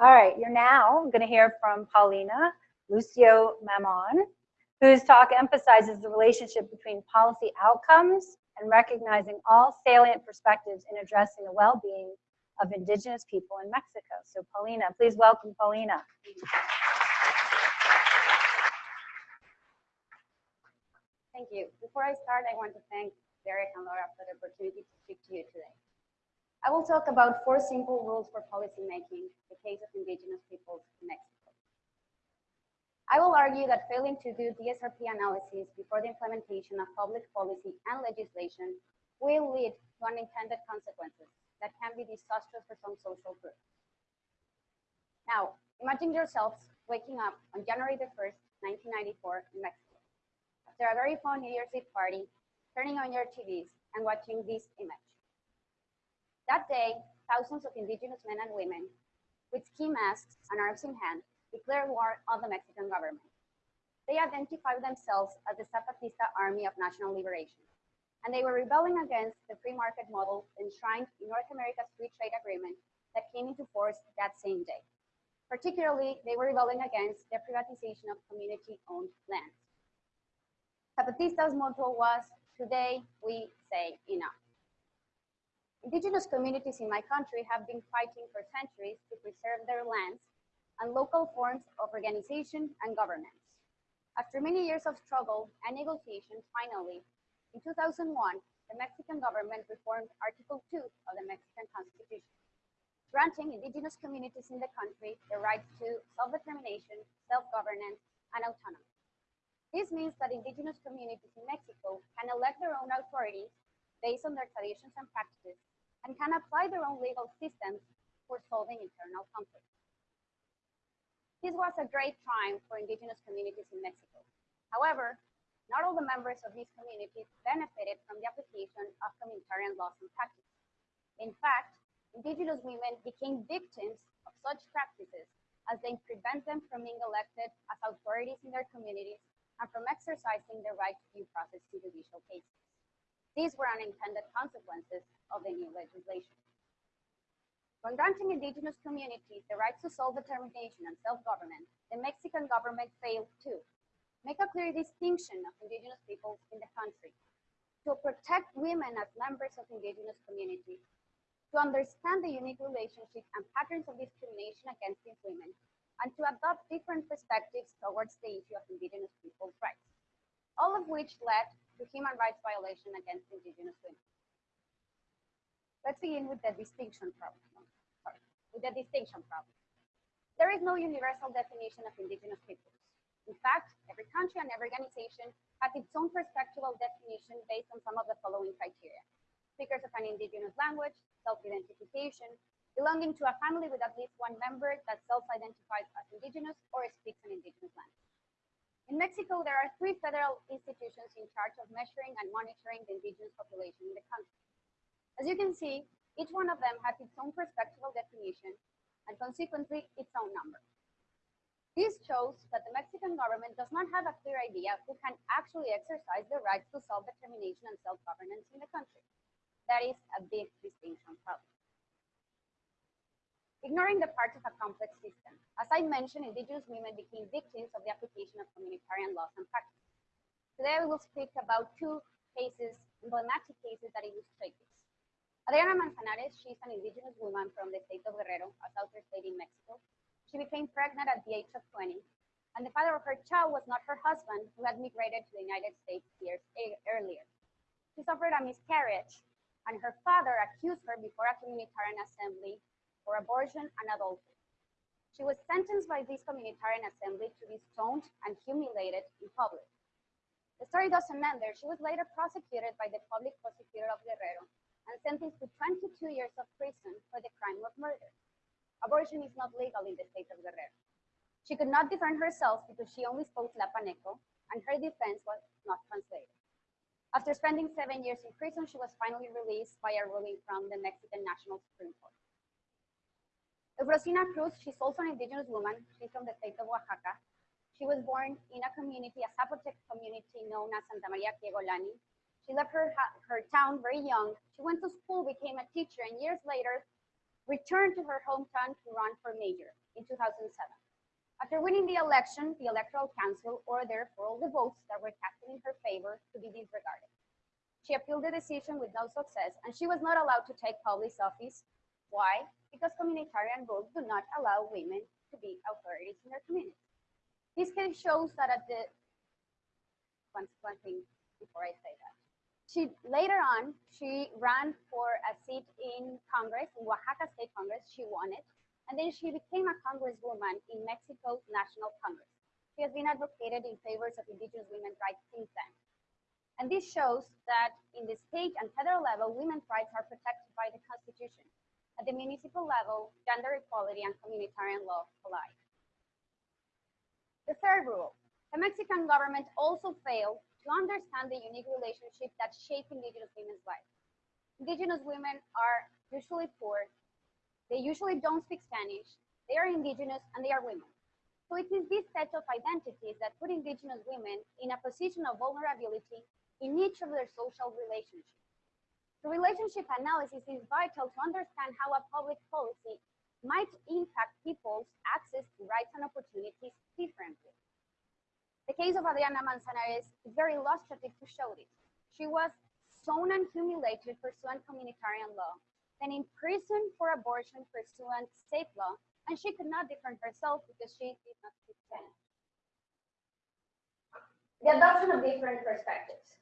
All right, you're now going to hear from Paulina Lucio Mamon, whose talk emphasizes the relationship between policy outcomes and recognizing all salient perspectives in addressing the well-being of indigenous people in Mexico. So Paulina, please welcome Paulina. Thank you. Before I start, I want to thank Derek and Laura for the opportunity to speak to you today. I will talk about four simple rules for policymaking, the case of indigenous peoples in Mexico. I will argue that failing to do DSRP analysis before the implementation of public policy and legislation will lead to unintended consequences that can be disastrous for some social groups. Now, imagine yourselves waking up on January the 1st, 1994 in Mexico. After a very fun New Year's Eve party, turning on your TVs and watching this image. That day, thousands of indigenous men and women with ski masks and arms in hand declared war on the Mexican government. They identified themselves as the Zapatista Army of National Liberation, and they were rebelling against the free market model enshrined in North America's free trade agreement that came into force that same day. Particularly, they were rebelling against the privatization of community-owned lands. Zapatista's motto was, today we say enough. Indigenous communities in my country have been fighting for centuries to preserve their lands and local forms of organization and governance. After many years of struggle and negotiation, finally, in 2001, the Mexican government reformed Article 2 of the Mexican Constitution, granting indigenous communities in the country the right to self-determination, self-governance, and autonomy. This means that indigenous communities in Mexico can elect their own authorities based on their traditions and practices and can apply their own legal systems for solving internal conflicts. This was a great time for indigenous communities in Mexico. However, not all the members of these communities benefited from the application of communitarian laws and practices. In fact, indigenous women became victims of such practices as they prevent them from being elected as authorities in their communities and from exercising their right to due process in judicial cases. These were unintended consequences of the new legislation. When granting indigenous communities the right to self-determination and self-government, the Mexican government failed to make a clear distinction of indigenous peoples in the country, to protect women as members of indigenous communities, to understand the unique relationship and patterns of discrimination against these women, and to adopt different perspectives towards the issue of indigenous peoples' rights, all of which led to human rights violation against indigenous women. Let's begin with the distinction problem. Sorry, with the distinction problem. There is no universal definition of indigenous peoples. In fact, every country and every organization has its own perspectival definition based on some of the following criteria. Speakers of an indigenous language, self-identification, belonging to a family with at least one member that self-identifies as indigenous or speaks. In Mexico, there are three federal institutions in charge of measuring and monitoring the indigenous population in the country. As you can see, each one of them has its own perspectival definition and consequently its own number. This shows that the Mexican government does not have a clear idea who can actually exercise the right to self-determination and self-governance in the country. That is a big distinction problem ignoring the parts of a complex system. As I mentioned, indigenous women became victims of the application of communitarian laws and practices. Today, we will speak about two cases, emblematic cases that illustrate this. Adriana Manzanares, she's an indigenous woman from the state of Guerrero, a southern state in Mexico. She became pregnant at the age of 20, and the father of her child was not her husband, who had migrated to the United States years earlier. She suffered a miscarriage, and her father accused her before a communitarian assembly for abortion and adultery. She was sentenced by this communitarian assembly to be stoned and humiliated in public. The story doesn't end there. She was later prosecuted by the public prosecutor of Guerrero and sentenced to 22 years of prison for the crime of murder. Abortion is not legal in the state of Guerrero. She could not defend herself because she only spoke Tlapaneco and her defense was not translated. After spending seven years in prison, she was finally released by a ruling from the Mexican National Supreme Court. Rosina Cruz, she's also an indigenous woman. She's from the state of Oaxaca. She was born in a community, a Zapotec community known as Santa Maria Quiegolani. She left her, her town very young. She went to school, became a teacher, and years later returned to her hometown to run for mayor in 2007. After winning the election, the Electoral Council ordered for all the votes that were cast in her favor to be disregarded. She appealed the decision with no success, and she was not allowed to take public office. Why? Because communitarian rules do not allow women to be authorities in their community. This case shows that at the one, one thing before I say that. She later on she ran for a seat in Congress, in Oaxaca State Congress. She won it, and then she became a congresswoman in Mexico's National Congress. She has been advocated in favor of indigenous women's rights since then. And this shows that in the state and federal level, women's rights are protected by the Constitution. At the municipal level, gender equality and communitarian law collide. The third rule, the Mexican government also failed to understand the unique relationship that shape indigenous women's lives. Indigenous women are usually poor, they usually don't speak Spanish, they are indigenous and they are women. So it is this set of identities that put indigenous women in a position of vulnerability in each of their social relationships. The relationship analysis is vital to understand how a public policy might impact people's access to rights and opportunities differently. The case of Adriana Manzanares is very illustrative to show this. She was sown and humiliated pursuant communitarian law, then imprisoned for abortion pursuant state law, and she could not defend herself because she did not Spanish. The adoption of different perspectives.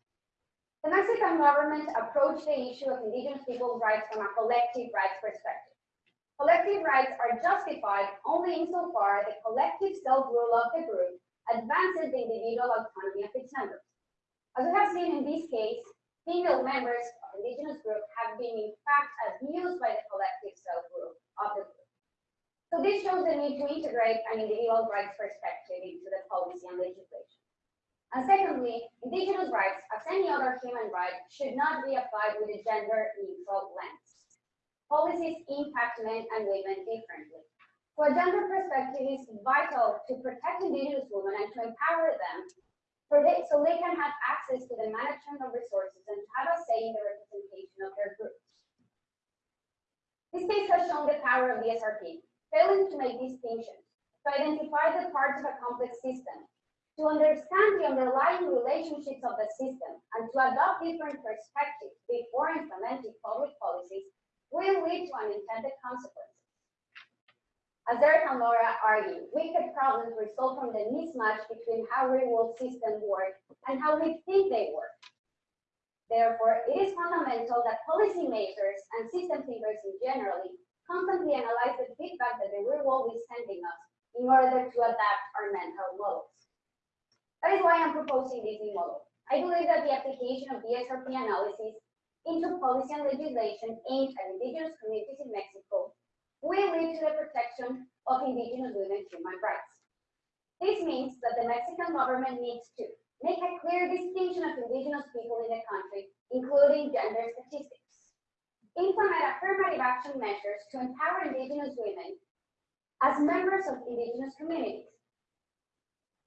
The Mexican government approached the issue of indigenous people's rights from a collective rights perspective. Collective rights are justified only insofar the collective self-rule of the group advances the individual autonomy of its members. As we have seen in this case, female members of indigenous group have been in fact abused by the collective self-rule of the group. So this shows the need to integrate an individual rights perspective into the policy and legislation. And secondly, indigenous rights, as any other human right, should not be applied with a gender neutral lens. Policies impact men and women differently. For a gender perspective, it is vital to protect indigenous women and to empower them they, so they can have access to the management of resources and have a say in the representation of their groups. This case has shown the power of DSRP, failing to make distinctions, to identify the parts of a complex system, to understand the underlying relationships of the system, and to adopt different perspectives before implementing public policies will lead to unintended consequences. As Derek and Laura argue, wicked problems result from the mismatch between how real world systems work and how we think they work. Therefore, it is fundamental that policymakers and system thinkers in generally constantly analyze the feedback that the real world is sending us in order to adapt our mental models. That is why I'm proposing this new model. I believe that the application of DSRP analysis into policy and legislation aimed at indigenous communities in Mexico will lead to the protection of indigenous women's human rights. This means that the Mexican government needs to make a clear distinction of indigenous people in the country, including gender statistics. Implement affirmative action measures to empower indigenous women as members of indigenous communities.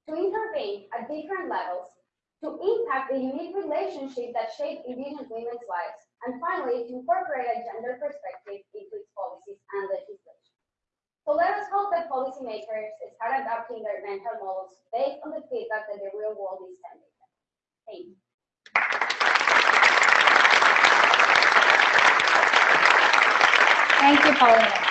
To intervene at different levels to impact the unique relationships that shape indigenous women's lives, and finally, to incorporate a gender perspective into its policies and legislation. So let us hope that policymakers start adopting their mental models based on the feedback that the real world is sending them. Thank you. Thank you, Paulina.